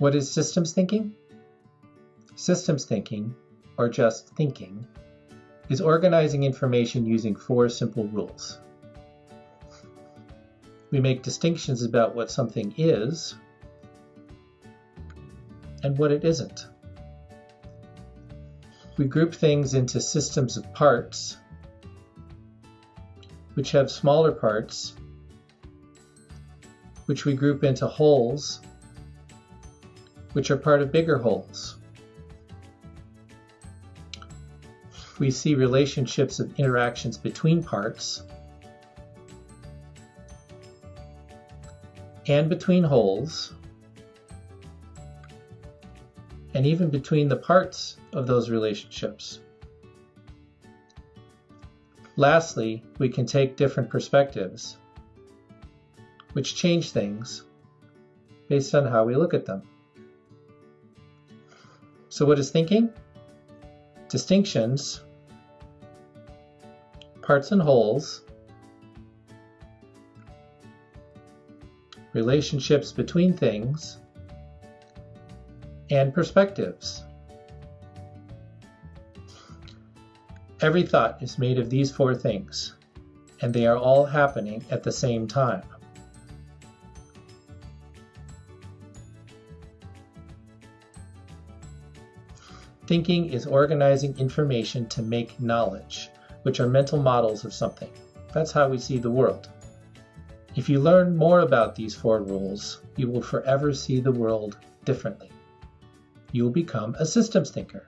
What is systems thinking? Systems thinking, or just thinking, is organizing information using four simple rules. We make distinctions about what something is and what it isn't. We group things into systems of parts, which have smaller parts, which we group into wholes, which are part of bigger wholes. We see relationships of interactions between parts and between wholes and even between the parts of those relationships. Lastly, we can take different perspectives, which change things based on how we look at them. So what is thinking? Distinctions, parts and wholes, relationships between things, and perspectives. Every thought is made of these four things, and they are all happening at the same time. Thinking is organizing information to make knowledge, which are mental models of something. That's how we see the world. If you learn more about these four rules, you will forever see the world differently. You will become a systems thinker.